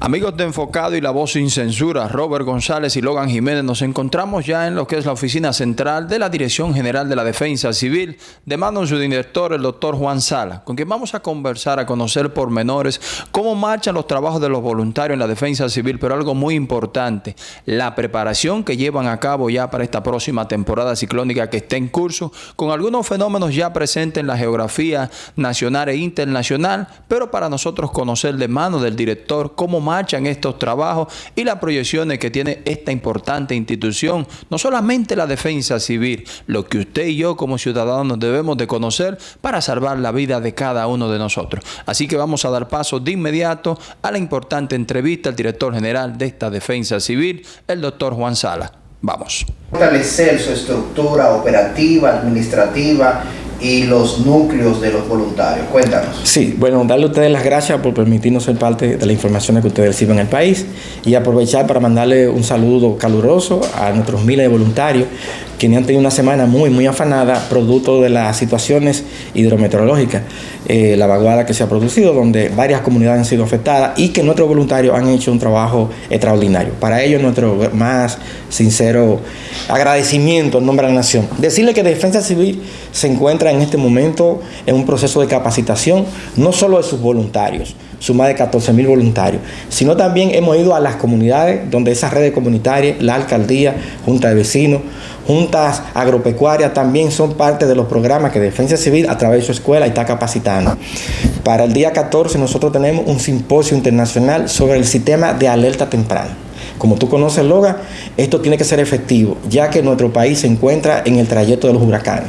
Amigos de Enfocado y La Voz Sin Censura, Robert González y Logan Jiménez, nos encontramos ya en lo que es la oficina central de la Dirección General de la Defensa Civil, de mano de su director, el doctor Juan Sala, con quien vamos a conversar, a conocer por menores cómo marchan los trabajos de los voluntarios en la Defensa Civil, pero algo muy importante, la preparación que llevan a cabo ya para esta próxima temporada ciclónica que está en curso, con algunos fenómenos ya presentes en la geografía nacional e internacional, pero para nosotros conocer de mano del director cómo marchan estos trabajos y las proyecciones que tiene esta importante institución, no solamente la defensa civil, lo que usted y yo como ciudadanos debemos de conocer para salvar la vida de cada uno de nosotros. Así que vamos a dar paso de inmediato a la importante entrevista al director general de esta defensa civil, el doctor Juan Sala. Vamos. Fortalecer su estructura operativa, administrativa y los núcleos de los voluntarios. Cuéntanos. Sí, bueno, darle a ustedes las gracias por permitirnos ser parte de la información que ustedes reciben en el país y aprovechar para mandarle un saludo caluroso a nuestros miles de voluntarios quienes han tenido una semana muy, muy afanada, producto de las situaciones hidrometeorológicas, eh, la vaguada que se ha producido, donde varias comunidades han sido afectadas y que nuestros voluntarios han hecho un trabajo extraordinario. Para ello, nuestro más sincero agradecimiento en nombre de la nación. Decirle que Defensa Civil se encuentra en este momento en un proceso de capacitación, no solo de sus voluntarios, sus más de 14 mil voluntarios, sino también hemos ido a las comunidades donde esas redes comunitarias, la alcaldía, junta de vecinos, juntas agropecuarias también son parte de los programas que Defensa Civil a través de su escuela está capacitando. Para el día 14 nosotros tenemos un simposio internacional sobre el sistema de alerta temprana. Como tú conoces, Loga, esto tiene que ser efectivo, ya que nuestro país se encuentra en el trayecto de los huracanes.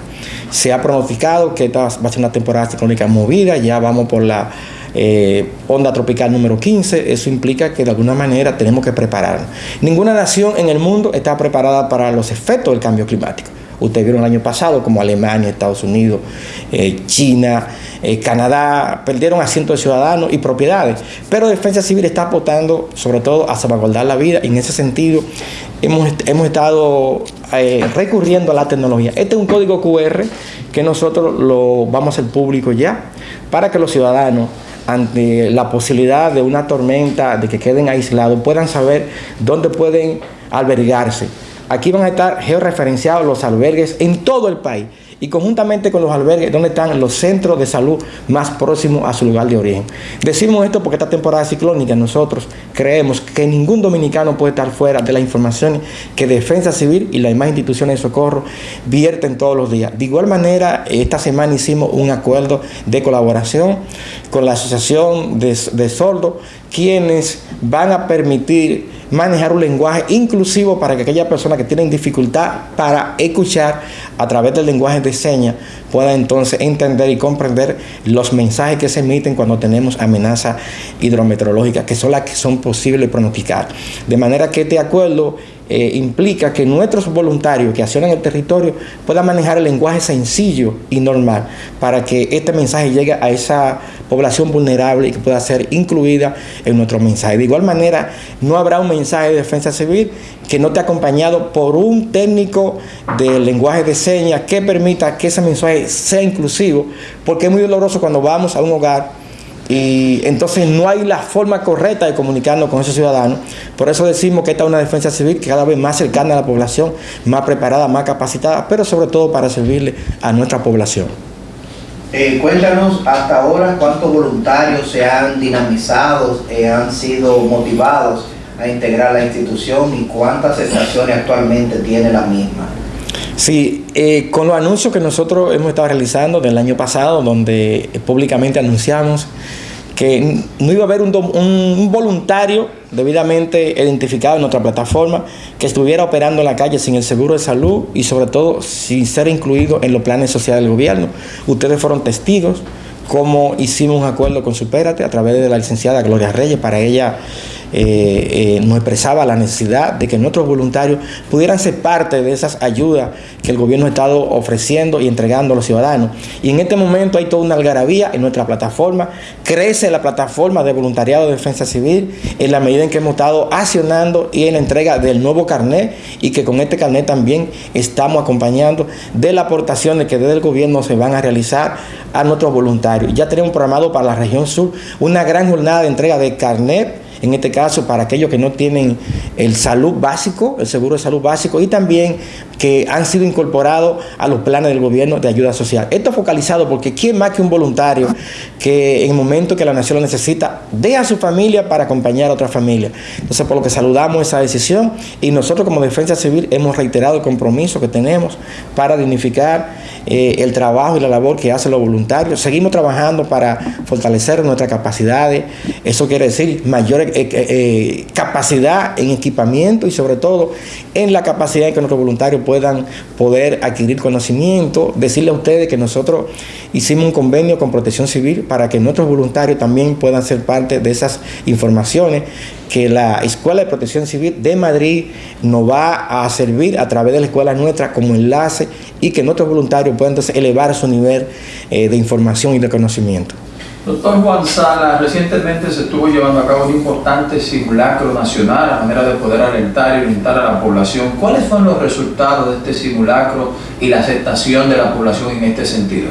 Se ha pronosticado que esta va a ser una temporada ciclónica movida, ya vamos por la eh, onda tropical número 15, eso implica que de alguna manera tenemos que prepararnos. Ninguna nación en el mundo está preparada para los efectos del cambio climático. Ustedes vieron el año pasado como Alemania, Estados Unidos, eh, China, eh, Canadá perdieron asientos de ciudadanos y propiedades. Pero Defensa Civil está aportando sobre todo a salvaguardar la vida y en ese sentido hemos, hemos estado recurriendo a la tecnología. Este es un código QR que nosotros lo vamos a hacer público ya para que los ciudadanos ante la posibilidad de una tormenta, de que queden aislados, puedan saber dónde pueden albergarse. Aquí van a estar georreferenciados los albergues en todo el país y conjuntamente con los albergues donde están los centros de salud más próximos a su lugar de origen. Decimos esto porque esta temporada ciclónica nosotros creemos que ningún dominicano puede estar fuera de la información que Defensa Civil y las demás instituciones de socorro vierten todos los días. De igual manera, esta semana hicimos un acuerdo de colaboración con la Asociación de, de Sordos, quienes van a permitir manejar un lenguaje inclusivo para que aquellas personas que tienen dificultad para escuchar a través del lenguaje de señas puedan entonces entender y comprender los mensajes que se emiten cuando tenemos amenazas hidrometeorológicas, que son las que son posibles pronosticar. De manera que este acuerdo eh, implica que nuestros voluntarios que accionan el territorio puedan manejar el lenguaje sencillo y normal para que este mensaje llegue a esa población vulnerable y que pueda ser incluida en nuestro mensaje. De igual manera, no habrá un mensaje de defensa civil que no esté acompañado por un técnico de lenguaje de señas que permita que ese mensaje sea inclusivo, porque es muy doloroso cuando vamos a un hogar y entonces no hay la forma correcta de comunicarnos con esos ciudadanos. Por eso decimos que esta es una defensa civil cada vez más cercana a la población, más preparada, más capacitada, pero sobre todo para servirle a nuestra población. Eh, cuéntanos hasta ahora cuántos voluntarios se han dinamizado, eh, han sido motivados a integrar la institución y cuántas estaciones actualmente tiene la misma. Sí, eh, con los anuncios que nosotros hemos estado realizando del año pasado, donde públicamente anunciamos que no iba a haber un, voluntario debidamente identificado en nuestra plataforma que estuviera operando en la calle sin el seguro de salud y sobre todo sin ser incluido en los planes sociales del gobierno. Ustedes fueron testigos cómo hicimos un acuerdo con Supérate a través de la licenciada Gloria Reyes para ella eh, eh, nos expresaba la necesidad de que nuestros voluntarios pudieran ser parte de esas ayudas que el gobierno ha estado ofreciendo y entregando a los ciudadanos. Y en este momento hay toda una algarabía en nuestra plataforma. Crece la plataforma de voluntariado de defensa civil en la medida en que hemos estado accionando y en la entrega del nuevo carnet y que con este carnet también estamos acompañando de las aportaciones que desde el gobierno se van a realizar a nuestros voluntarios. Ya tenemos programado para la región sur una gran jornada de entrega de carnet en este caso para aquellos que no tienen el salud básico, el seguro de salud básico y también que han sido incorporados a los planes del gobierno de ayuda social. Esto focalizado porque ¿quién más que un voluntario que en el momento que la nación lo necesita, deja a su familia para acompañar a otra familia? Entonces, por lo que saludamos esa decisión y nosotros como Defensa Civil hemos reiterado el compromiso que tenemos para dignificar eh, el trabajo y la labor que hacen los voluntarios. Seguimos trabajando para fortalecer nuestras capacidades. Eso quiere decir mayor eh, eh, capacidad en equipamiento y sobre todo en la capacidad de que nuestros voluntarios puedan poder adquirir conocimiento. Decirle a ustedes que nosotros hicimos un convenio con Protección Civil para que nuestros voluntarios también puedan ser parte de esas informaciones que la Escuela de Protección Civil de Madrid nos va a servir a través de la escuela nuestra como enlace y que nuestros voluntarios puedan entonces elevar su nivel eh, de información y de conocimiento. Doctor Juan Sala, recientemente se estuvo llevando a cabo un importante simulacro nacional a manera de poder alentar y orientar a la población. ¿Cuáles fueron los resultados de este simulacro y la aceptación de la población en este sentido?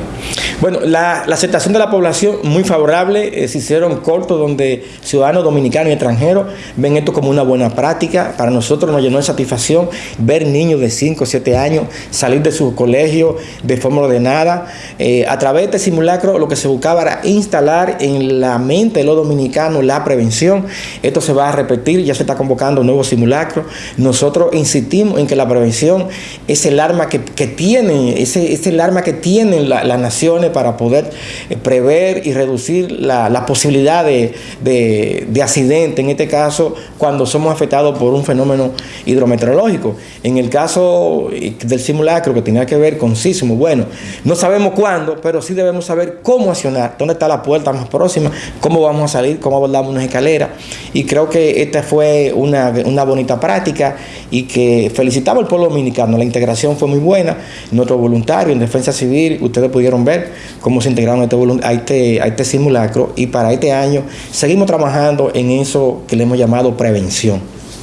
Bueno, la, aceptación de la población muy favorable, eh, se hicieron cortos donde ciudadanos dominicanos y extranjeros ven esto como una buena práctica. Para nosotros nos llenó de satisfacción ver niños de 5 o 7 años salir de su colegio de forma ordenada. Eh, a través de este simulacro lo que se buscaba era instalar en la mente de los dominicanos la prevención. Esto se va a repetir, ya se está convocando un nuevo simulacro. Nosotros insistimos en que la prevención es el arma que tienen, ese, arma que tienen las naciones para poder eh, prever y reducir la, posibilidad de, de, accidente, en este caso cuando somos afectados por un fenómeno hidrometeorológico. En el caso eh, del simulacro que tenía que ver con sismo, bueno, no sabemos cuándo, pero sí debemos saber cómo accionar, dónde está la puerta más próxima, cómo vamos a salir, cómo abordamos una escalera. Y creo que esta fue una, una bonita práctica y que felicitamos al pueblo dominicano. La integración fue muy buena, nuestros voluntarios en defensa civil, ustedes pudieron ver cómo se integraron a este, a este, a este simulacro y para este año seguimos trabajando en eso que le hemos llamado prevención.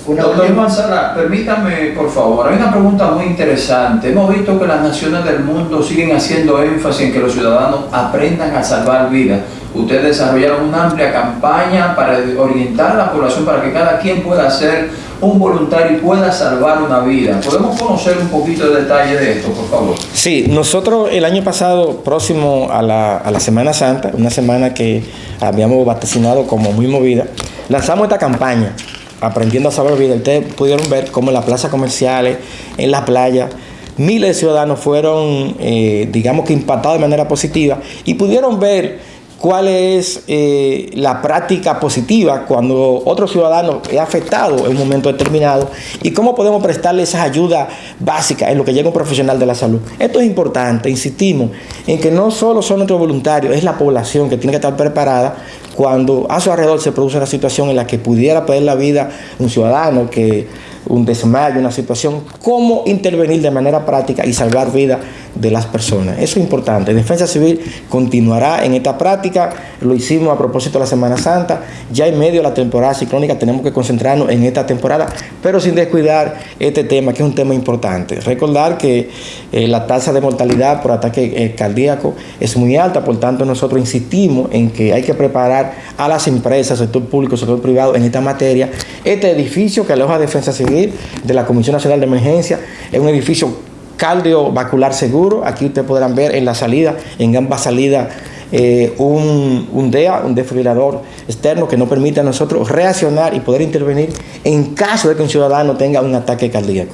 Doctor Manzana, permítame por favor, hay una pregunta muy interesante. Hemos visto que las naciones del mundo siguen haciendo énfasis en que los ciudadanos aprendan a salvar vidas. Ustedes desarrollaron una amplia campaña para orientar a la población para que cada quien pueda ser un voluntario pueda salvar una vida. ¿Podemos conocer un poquito de detalle de esto, por favor? Sí, nosotros el año pasado, próximo a la, a la Semana Santa, una semana que habíamos vaticinado como muy movida, lanzamos esta campaña aprendiendo a saber vida. Ustedes pudieron ver cómo en las plazas comerciales, en las playas, miles de ciudadanos fueron, eh, digamos que impactados de manera positiva y pudieron ver cuál es eh, la práctica positiva cuando otro ciudadano es afectado en un momento determinado y cómo podemos prestarle esas ayudas básicas en lo que llega un profesional de la salud. Esto es importante, insistimos, en que no solo son nuestros voluntarios, es la población que tiene que estar preparada cuando a su alrededor se produce una situación en la que pudiera perder la vida un ciudadano que un desmayo, una situación, cómo intervenir de manera práctica y salvar vidas de las personas. Eso es importante. Defensa Civil continuará en esta práctica, lo hicimos a propósito de la Semana Santa, ya en medio de la temporada ciclónica tenemos que concentrarnos en esta temporada, pero sin descuidar este tema, que es un tema importante. Recordar que eh, la tasa de mortalidad por ataque eh, cardíaco es muy alta, por tanto nosotros insistimos en que hay que preparar a las empresas, sector público, sector privado en esta materia. Este edificio que aloja Defensa Civil de la Comisión Nacional de Emergencia. Es un edificio cardiovascular seguro. Aquí ustedes podrán ver en la salida, en ambas salidas, eh, un, un, DEA, un desfibrilador externo que nos permite a nosotros reaccionar y poder intervenir en caso de que un ciudadano tenga un ataque cardíaco.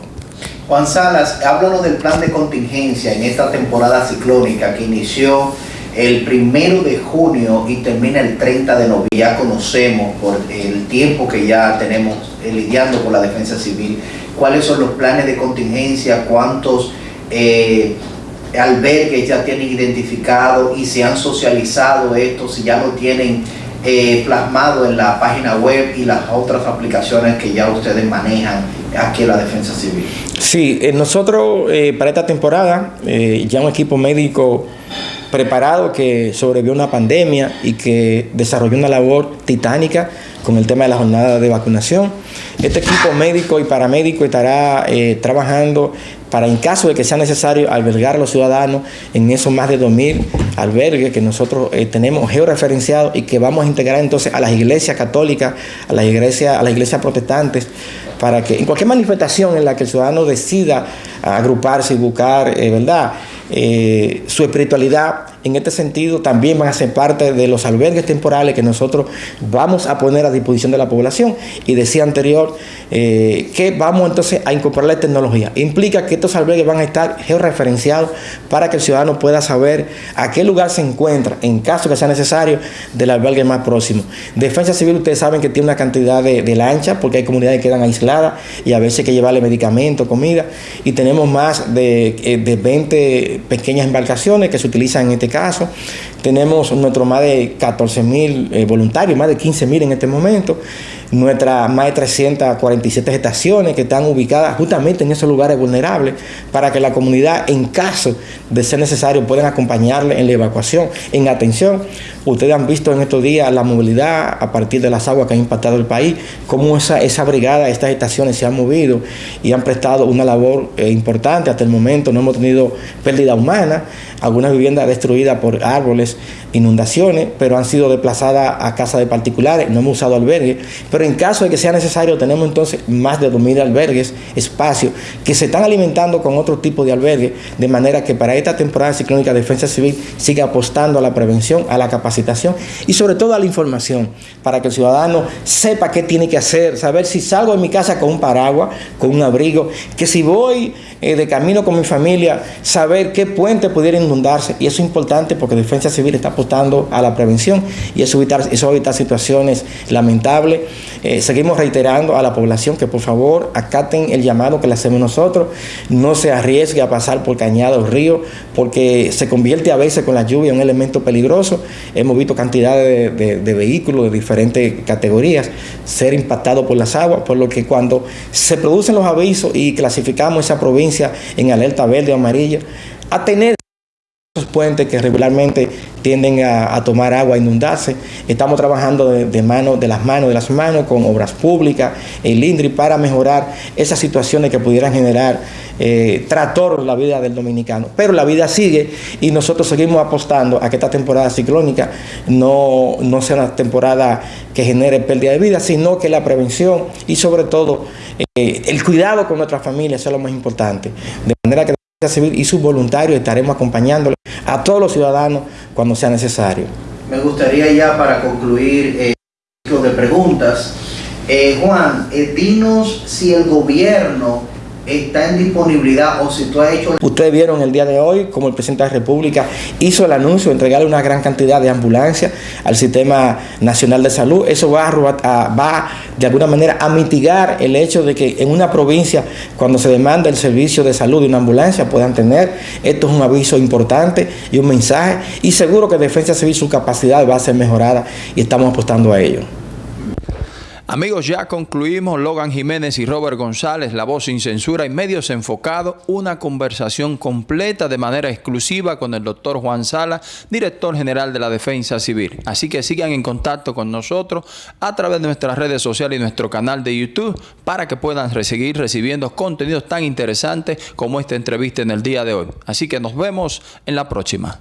Juan Salas, háblanos del plan de contingencia en esta temporada ciclónica que inició el primero de junio y termina el 30 de noviembre. Ya conocemos por el tiempo que ya tenemos lidiando con la defensa civil, cuáles son los planes de contingencia, cuántos eh, albergues ya tienen identificado y se han socializado esto, si ya lo tienen eh, plasmado en la página web y las otras aplicaciones que ya ustedes manejan aquí en la defensa civil. Sí, nosotros para esta temporada ya un equipo médico preparado que sobrevivió una pandemia y que desarrolló una labor titánica con el tema de la jornada de vacunación. Este equipo médico y paramédico estará eh, trabajando para en caso de que sea necesario albergar a los ciudadanos en esos más de 2.000 albergues que nosotros eh, tenemos georreferenciados y que vamos a integrar entonces a las iglesias católicas, a las iglesias, a las iglesias protestantes, para que en cualquier manifestación en la que el ciudadano decida agruparse y buscar, eh, ¿verdad? Su espiritualidad en este sentido también van a ser parte de los albergues temporales que nosotros vamos a poner a disposición de la población. Y decía anterior eh, que vamos entonces a incorporar la tecnología. Implica que estos albergues van a estar georreferenciados para que el ciudadano pueda saber a qué lugar se encuentra, en caso que sea necesario, del albergue más próximo. Defensa Civil, ustedes saben que tiene una cantidad de, de lanchas, porque hay comunidades que quedan aisladas y a veces hay que llevarle medicamentos, comida, y tenemos más de, eh, de 20 pequeñas embarcaciones que se utilizan en este caso. Tenemos nuestro más de 14 mil eh, voluntarios, más de 15 mil en este momento nuestras más de 347 estaciones que están ubicadas justamente en esos lugares vulnerables para que la comunidad, en caso de ser necesario, puedan acompañarle en la evacuación, en atención. Ustedes han visto en estos días la movilidad a partir de las aguas que han impactado el país, cómo esa, esa brigada, estas estaciones se han movido y han prestado una labor eh, importante. Hasta el momento no hemos tenido pérdida humana, algunas viviendas destruidas por árboles, inundaciones, pero han sido desplazadas a casas de particulares, no hemos usado albergues, pero en caso de que sea necesario tenemos entonces más de 2.000 albergues, espacios, que se están alimentando con otro tipo de albergues, de manera que para esta temporada ciclónica Defensa Civil siga apostando a la prevención, a la capacitación y sobre todo a la información, para que el ciudadano sepa qué tiene que hacer, saber si salgo de mi casa con un paraguas, con un abrigo, que si voy eh, de camino con mi familia, saber qué puente pudiera inundarse, y eso es importante porque Defensa Civil está apostando a la prevención y eso evitar, eso evitar situaciones lamentables. Eh, seguimos reiterando a la población que por favor acaten el llamado que le hacemos nosotros, no se arriesgue a pasar por cañados, ríos, porque se convierte a veces con la lluvia en un elemento peligroso. Hemos visto cantidades de, vehículos de diferentes categorías ser impactados por las aguas, por lo que cuando se producen los avisos y clasificamos esa provincia en alerta verde o amarilla, a tener puentes que regularmente tienden a, tomar agua, a inundarse. Estamos trabajando de, mano, de las manos, de las manos, con obras públicas, el INDRI, para mejorar esas situaciones que pudieran generar eh, en la vida del dominicano. Pero la vida sigue y nosotros seguimos apostando a que esta temporada ciclónica no, no sea una temporada que genere pérdida de vida, sino que la prevención y sobre todo eh, el cuidado con nuestra familia es lo más importante. De manera que Civil y sus voluntarios estaremos acompañándole a todos los ciudadanos cuando sea necesario. Me gustaría ya para concluir eh, de preguntas. Eh, Juan, eh, dinos si el gobierno está en disponibilidad o si tú has hecho... Ustedes vieron el día de hoy como el presidente de la República hizo el anuncio de entregarle una gran cantidad de ambulancias al Sistema Nacional de Salud. Eso va a, va de alguna manera a mitigar el hecho de que en una provincia cuando se demanda el servicio de salud de una ambulancia puedan tener. Esto es un aviso importante y un mensaje y seguro que Defensa Civil su capacidad va a ser mejorada y estamos apostando a ello. Amigos, ya concluimos. Logan Jiménez y Robert González, La Voz Sin Censura y Medios Enfocados, una conversación completa de manera exclusiva con el doctor Juan Sala, director general de la Defensa Civil. Así que sigan en contacto con nosotros a través de nuestras redes sociales y nuestro canal de YouTube para que puedan seguir recibiendo contenidos tan interesantes como esta entrevista en el día de hoy. Así que nos vemos en la próxima.